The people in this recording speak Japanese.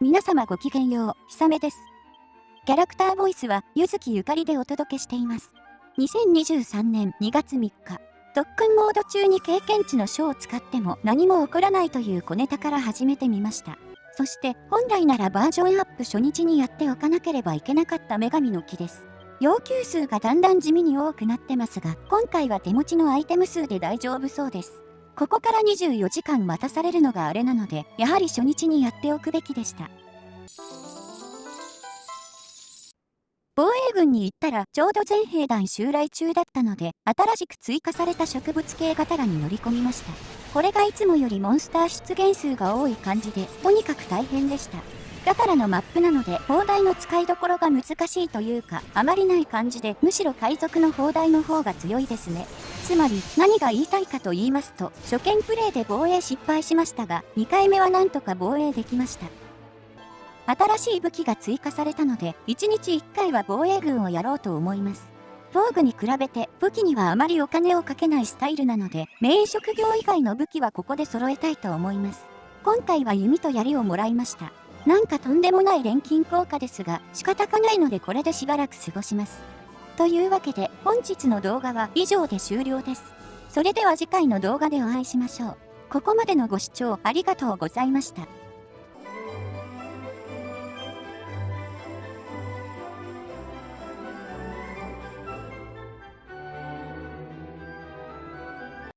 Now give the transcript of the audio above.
皆様ごきげんよう、ひさめです。キャラクターボイスは、ゆずきゆかりでお届けしています。2023年2月3日、特訓モード中に経験値の書を使っても何も起こらないという小ネタから始めてみました。そして本来ならバージョンアップ初日にやっておかなければいけなかった女神の木です。要求数がだんだん地味に多くなってますが、今回は手持ちのアイテム数で大丈夫そうです。ここから24時間待たされるのがあれなので、やはり初日にやっておくべきでした。防衛軍に行ったらちょうど全兵団襲来中だったので、新しく追加された植物系ガタラに乗り込みました。これがいつもよりモンスター出現数が多い感じで、とにかく大変でした。ガタラのマップなので、砲台の使いどころが難しいというか、あまりない感じで、むしろ海賊の砲台の方が強いですね。つまり、何が言いたいかと言いますと、初見プレイで防衛失敗しましたが、2回目はなんとか防衛できました。新しい武器が追加されたので、1日1回は防衛軍をやろうと思います。防具に比べて武器にはあまりお金をかけないスタイルなので、メイン職業以外の武器はここで揃えたいと思います。今回は弓と槍をもらいました。なんかとんでもない錬金効果ですが、仕方がないのでこれでしばらく過ごします。というわけで、本日の動画は以上で終了です。それでは次回の動画でお会いしましょう。ここまでのご視聴ありがとうございました。